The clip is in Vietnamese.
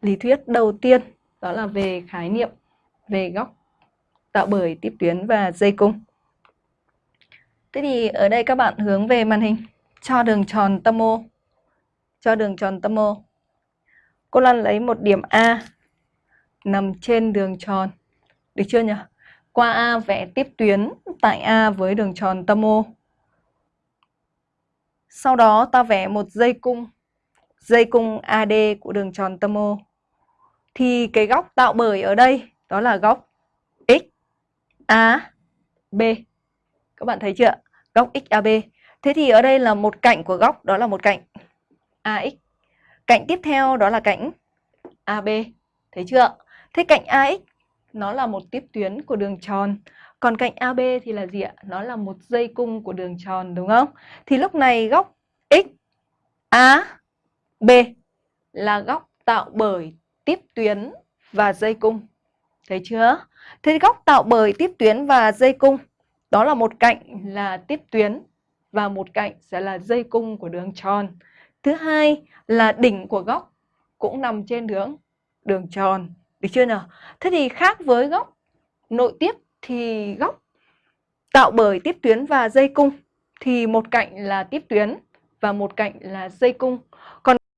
lý thuyết đầu tiên đó là về khái niệm về góc tạo bởi tiếp tuyến và dây cung. Thế thì ở đây các bạn hướng về màn hình cho đường tròn tâm O. Cho đường tròn tâm O. Cô Lan lấy một điểm A nằm trên đường tròn. Được chưa nhỉ? Qua A vẽ tiếp tuyến tại A với đường tròn tâm O. Sau đó ta vẽ một dây cung, dây cung AD của đường tròn tâm O. Thì cái góc tạo bởi ở đây, đó là góc X A B. Các bạn thấy chưa? Góc XAB. Thế thì ở đây là một cạnh của góc, đó là một cạnh AX. Cạnh tiếp theo, đó là cạnh AB. Thấy chưa? Thế cạnh AX nó là một tiếp tuyến của đường tròn. Còn cạnh AB thì là gì ạ? Nó là một dây cung của đường tròn, đúng không? Thì lúc này góc X A B, là góc tạo bởi tiếp tuyến và dây cung. Thấy chưa? Thế góc tạo bởi tiếp tuyến và dây cung, đó là một cạnh là tiếp tuyến và một cạnh sẽ là dây cung của đường tròn. Thứ hai là đỉnh của góc cũng nằm trên đường đường tròn. Được chưa nào? Thế thì khác với góc nội tiếp thì góc tạo bởi tiếp tuyến và dây cung thì một cạnh là tiếp tuyến và một cạnh là dây cung. Còn